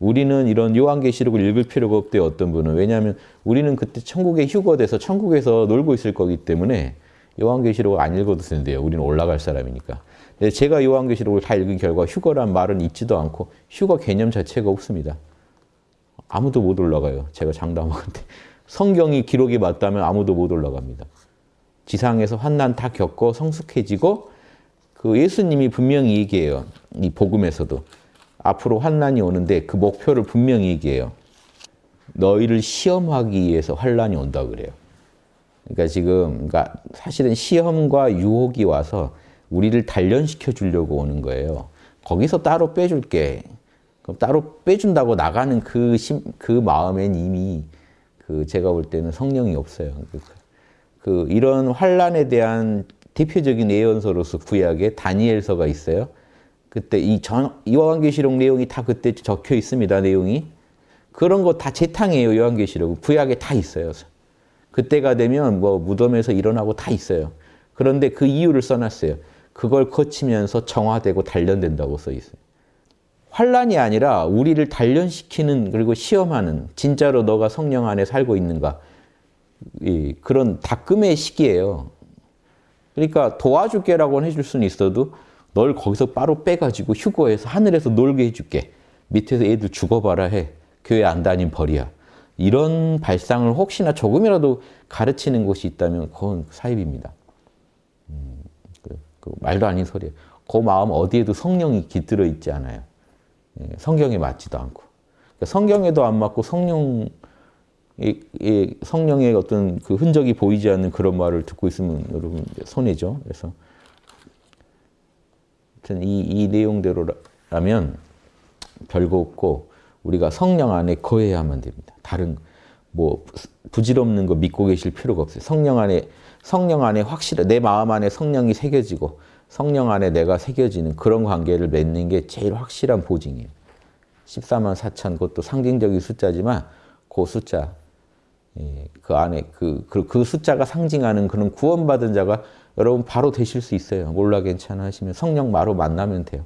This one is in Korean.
우리는 이런 요한계시록을 읽을 필요가 없대요. 어떤 분은. 왜냐하면 우리는 그때 천국에 휴거 돼서 천국에서 놀고 있을 거기 때문에 요한계시록을 안 읽어도 된대요. 우리는 올라갈 사람이니까. 제가 요한계시록을 다 읽은 결과 휴거란 말은 있지도 않고 휴거 개념 자체가 없습니다. 아무도 못 올라가요. 제가 장담하건데. 성경이 기록이 맞다면 아무도 못 올라갑니다. 지상에서 환난 다 겪고 성숙해지고 그 예수님이 분명히 얘기해요. 이 복음에서도. 앞으로 환난이 오는데 그 목표를 분명히 얘기해요. 너희를 시험하기 위해서 환난이 온다 그래요. 그러니까 지금 그러니까 사실은 시험과 유혹이 와서 우리를 단련시켜 주려고 오는 거예요. 거기서 따로 빼줄게. 그럼 따로 빼준다고 나가는 그, 심, 그 마음엔 이미 그 제가 볼 때는 성령이 없어요. 그, 그 이런 환란에 대한 대표적인 예언서로서 구약에 다니엘서가 있어요. 그때 이 전, 요한계시록 내용이 다 그때 적혀 있습니다. 내용이. 그런 거 다 재탕이에요. 요한계시록. 구약에 다 있어요. 그때가 되면 뭐 무덤에서 일어나고 다 있어요. 그런데 그 이유를 써놨어요. 그걸 거치면서 정화되고 단련된다고 써 있어요. 환란이 아니라 우리를 단련시키는 그리고 시험하는 진짜로 너가 성령 안에 살고 있는가 그런 닦음의 시기예요. 그러니까 도와줄게라고는 해줄 수는 있어도 널 거기서 바로 빼가지고 휴거해서 하늘에서 놀게 해줄게. 밑에서 애들 죽어봐라 해. 교회 안 다닌 벌이야. 이런 발상을 혹시나 조금이라도 가르치는 곳이 있다면 그건 사입입니다. 음, 그, 그 말도 아닌 소리예요. 그 마음 어디에도 성령이 깃들어 있지 않아요. 예, 성경에 맞지도 않고. 그러니까 성경에도 안 맞고 성령, 성령의 어떤 그 흔적이 보이지 않는 그런 말을 듣고 있으면 여러분 손해죠. 그래서 이, 이 내용대로라면 별거 없고 우리가 성령 안에 거해야만 됩니다. 다른 뭐 부질없는 거 믿고 계실 필요가 없어요. 성령 안에 성령 안에 확실해 내 마음 안에 성령이 새겨지고 성령 안에 내가 새겨지는 그런 관계를 맺는 게 제일 확실한 보증이에요. 14만 4천 그것도 상징적인 숫자지만 그 숫자 예, 그 안에 그, 그, 그 숫자가 상징하는 그런 구원받은 자가 여러분 바로 되실 수 있어요. 몰라 괜찮아 하시면 성령 바로 만나면 돼요.